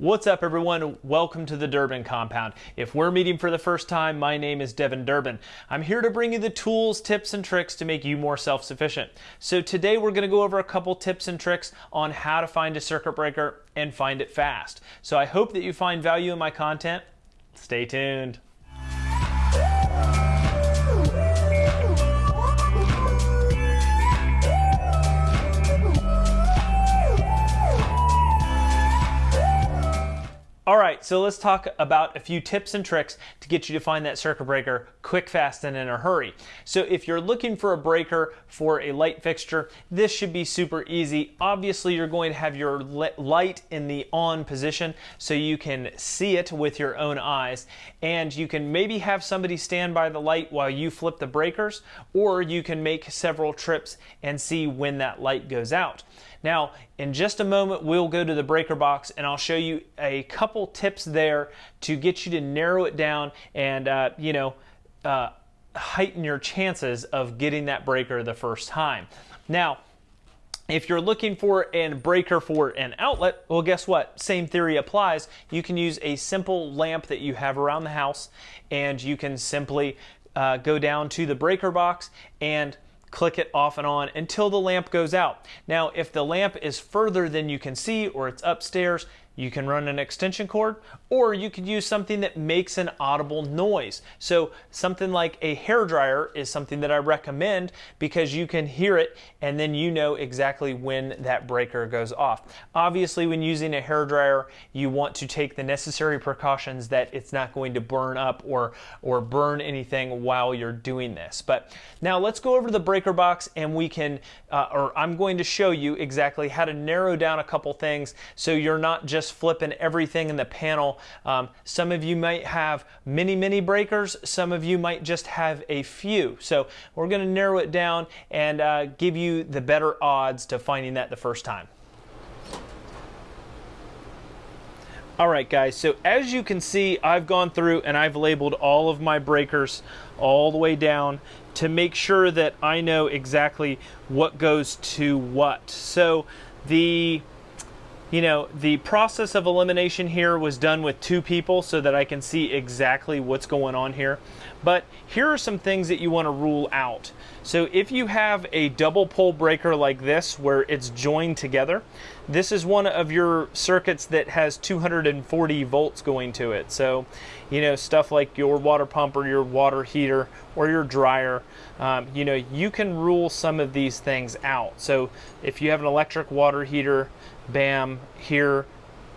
What's up everyone? Welcome to the Durbin Compound. If we're meeting for the first time, my name is Devin Durbin. I'm here to bring you the tools, tips, and tricks to make you more self-sufficient. So today we're going to go over a couple tips and tricks on how to find a circuit breaker and find it fast. So I hope that you find value in my content. Stay tuned. So let's talk about a few tips and tricks to get you to find that circuit breaker quick, fast, and in a hurry. So if you're looking for a breaker for a light fixture, this should be super easy. Obviously, you're going to have your light in the on position so you can see it with your own eyes. And you can maybe have somebody stand by the light while you flip the breakers, or you can make several trips and see when that light goes out. Now, in just a moment, we'll go to the breaker box and I'll show you a couple tips there to get you to narrow it down and, uh, you know, uh, heighten your chances of getting that breaker the first time. Now, if you're looking for a breaker for an outlet, well, guess what? Same theory applies. You can use a simple lamp that you have around the house, and you can simply uh, go down to the breaker box and click it off and on until the lamp goes out. Now, if the lamp is further than you can see or it's upstairs, you can run an extension cord or you could use something that makes an audible noise. So something like a hair dryer is something that I recommend because you can hear it and then you know exactly when that breaker goes off. Obviously when using a hair dryer you want to take the necessary precautions that it's not going to burn up or or burn anything while you're doing this. But now let's go over to the breaker box and we can uh, or I'm going to show you exactly how to narrow down a couple things so you're not just just flipping everything in the panel. Um, some of you might have many, many breakers. Some of you might just have a few. So we're going to narrow it down and uh, give you the better odds to finding that the first time. All right, guys, so as you can see, I've gone through and I've labeled all of my breakers all the way down to make sure that I know exactly what goes to what. So the you know, the process of elimination here was done with two people so that I can see exactly what's going on here. But here are some things that you want to rule out. So if you have a double pole breaker like this where it's joined together, this is one of your circuits that has 240 volts going to it. So, you know, stuff like your water pump or your water heater or your dryer, um, you know, you can rule some of these things out. So if you have an electric water heater, bam, here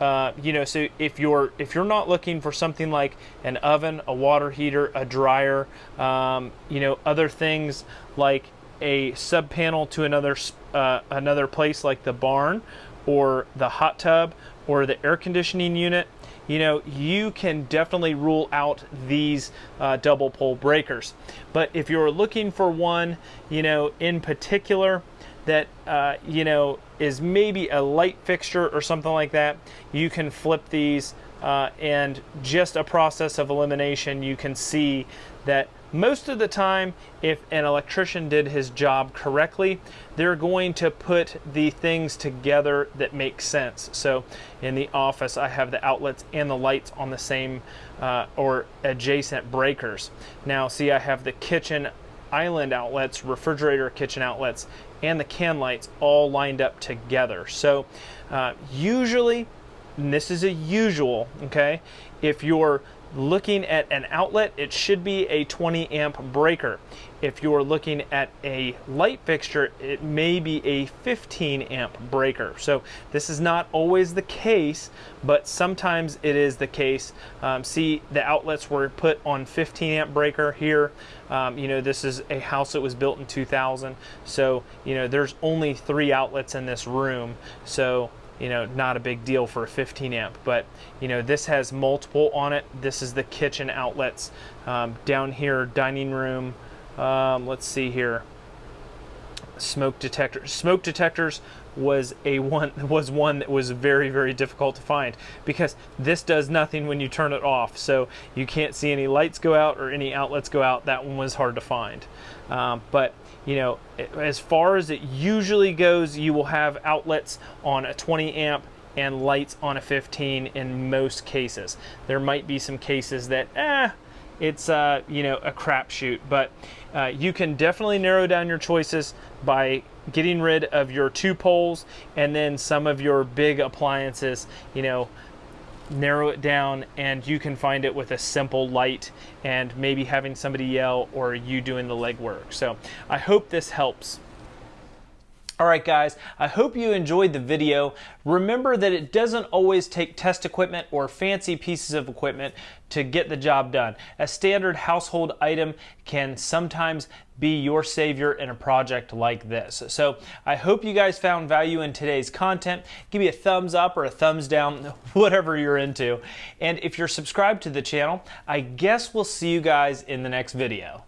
uh, you know, so if you're if you're not looking for something like an oven, a water heater, a dryer, um, you know, other things like a sub panel to another uh, another place like the barn, or the hot tub, or the air conditioning unit, you know, you can definitely rule out these uh, double pole breakers. But if you're looking for one, you know, in particular, that uh, you know is maybe a light fixture or something like that you can flip these uh, and just a process of elimination you can see that most of the time if an electrician did his job correctly they're going to put the things together that make sense. So in the office I have the outlets and the lights on the same uh, or adjacent breakers. Now see I have the kitchen island outlets, refrigerator kitchen outlets, and the can lights all lined up together. So uh, usually, this is a usual, okay, if you're looking at an outlet, it should be a 20 amp breaker. If you're looking at a light fixture, it may be a 15 amp breaker. So this is not always the case, but sometimes it is the case. Um, see, the outlets were put on 15 amp breaker here. Um, you know, this is a house that was built in 2000. So, you know, there's only three outlets in this room. So you know, not a big deal for a 15 amp, but you know, this has multiple on it. This is the kitchen outlets. Um, down here, dining room, um, let's see here, smoke detector. Smoke detectors was a one was one that was very very difficult to find because this does nothing when you turn it off so you can't see any lights go out or any outlets go out that one was hard to find um, but you know as far as it usually goes you will have outlets on a 20 amp and lights on a 15 in most cases. There might be some cases that, eh, it's uh, you know a crapshoot, but uh, you can definitely narrow down your choices by getting rid of your two poles and then some of your big appliances. You know, narrow it down and you can find it with a simple light and maybe having somebody yell or you doing the legwork. So I hope this helps. All right, guys, I hope you enjoyed the video. Remember that it doesn't always take test equipment or fancy pieces of equipment to get the job done. A standard household item can sometimes be your savior in a project like this. So I hope you guys found value in today's content. Give me a thumbs up or a thumbs down, whatever you're into. And if you're subscribed to the channel, I guess we'll see you guys in the next video.